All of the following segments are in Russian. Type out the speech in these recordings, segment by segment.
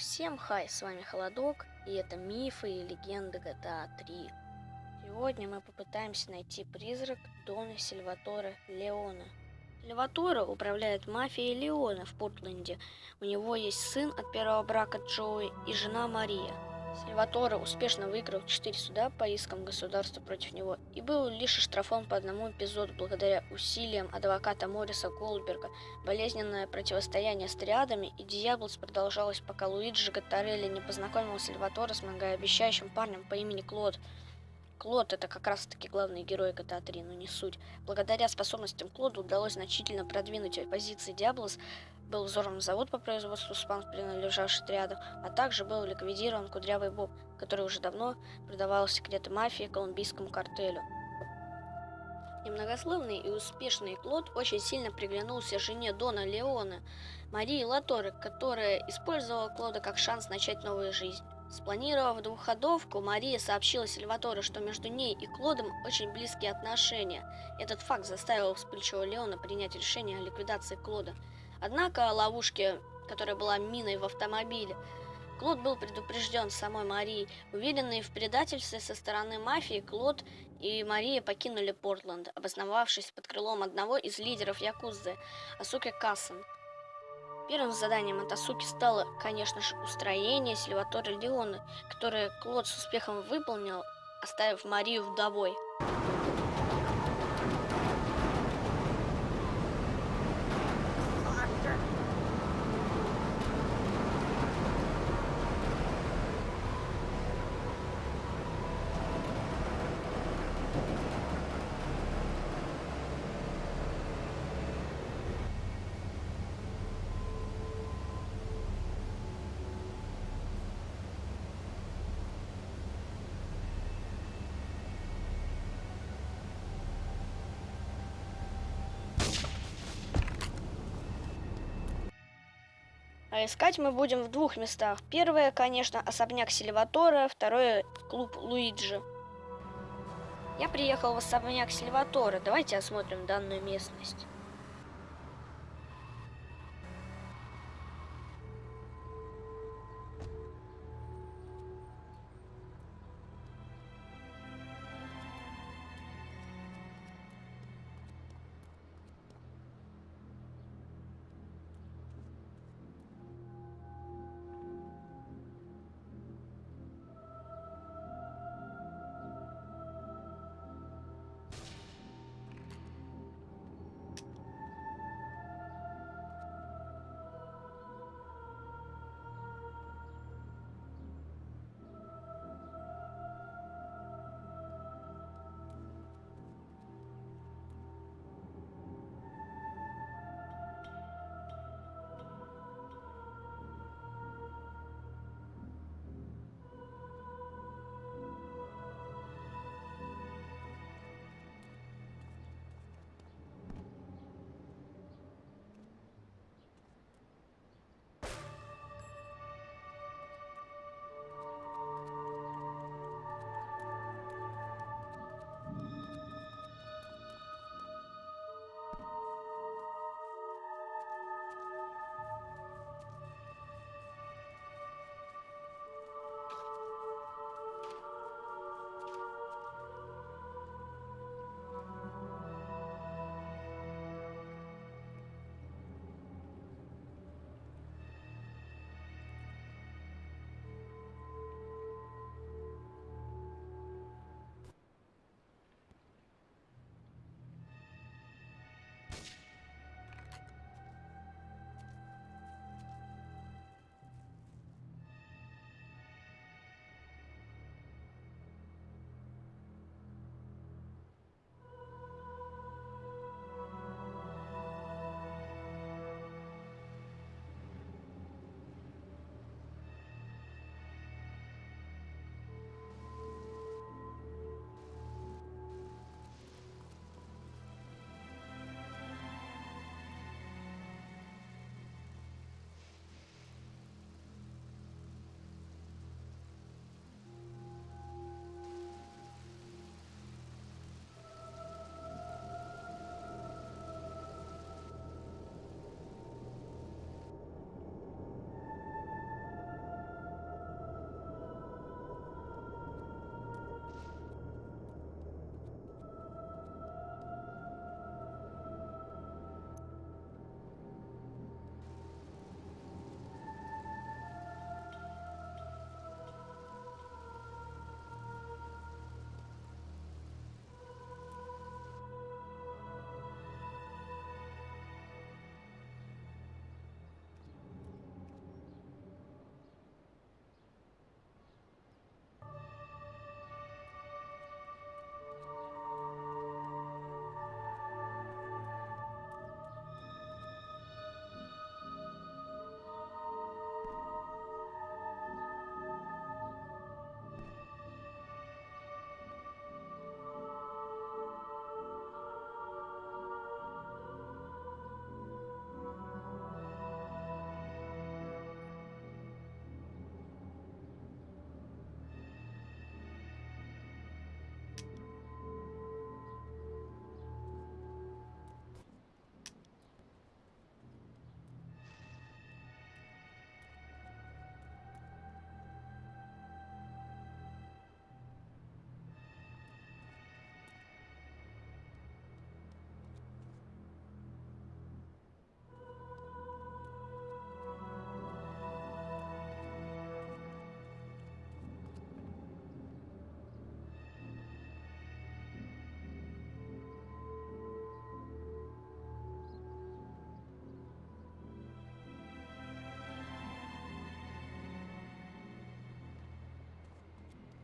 Всем хай, с вами Холодок, и это мифы и легенды GTA 3. Сегодня мы попытаемся найти призрак Дона Сильватора Леона. Сильваторе управляет мафией Леона в Портленде. У него есть сын от первого брака Джои и жена Мария. Сильваторе успешно выиграл 4 суда по искам государства против него и был лишь оштрафован по одному эпизоду благодаря усилиям адвоката Мориса Голдберга. Болезненное противостояние с триадами и Диаблос продолжалось, пока Луиджи Гаттарелли не познакомил Сальваторе с многообещающим парнем по имени Клод. Клод это как раз таки главный герой GTA 3, но не суть. Благодаря способностям Клода удалось значительно продвинуть позиции Диаблос, был взорван завод по производству СПАНК, принадлежавший рядом, а также был ликвидирован Кудрявый Боб, который уже давно продавал секреты мафии колумбийскому картелю. Немногословный и успешный Клод очень сильно приглянулся жене Дона Леона, Марии Латоре, которая использовала Клода как шанс начать новую жизнь. Спланировав двухходовку, Мария сообщила Сальваторе, что между ней и Клодом очень близкие отношения. Этот факт заставил вспыльчивого Леона принять решение о ликвидации Клода. Однако ловушке, которая была миной в автомобиле, Клод был предупрежден самой Марией. Уверенные в предательстве со стороны мафии, Клод и Мария покинули Портленд, обосновавшись под крылом одного из лидеров Якузы, Асуки Кассен. Первым заданием Атасуки стало, конечно же, устроение Сильваторе Леона, которое Клод с успехом выполнил, оставив Марию вдовой. Искать мы будем в двух местах. Первое, конечно, особняк Сильватора, второе клуб Луиджи. Я приехал в особняк Сильватора. Давайте осмотрим данную местность.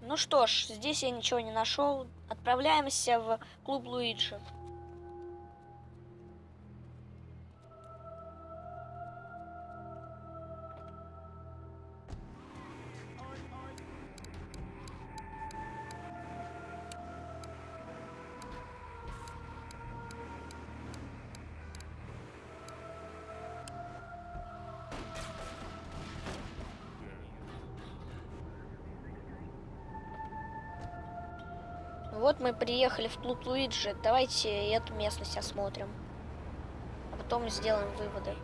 Ну что ж, здесь я ничего не нашел. Отправляемся в клуб Луиджи. Вот мы приехали в клуб Луиджи. Давайте эту местность осмотрим. А потом сделаем выводы.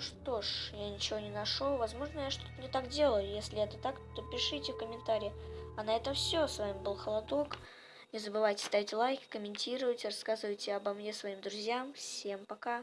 Ну что ж, я ничего не нашел. Возможно, я что-то не так делаю. Если это так, то пишите в комментарии. А на этом все. С вами был Холодок. Не забывайте ставить лайки, комментировать, рассказывайте обо мне своим друзьям. Всем пока.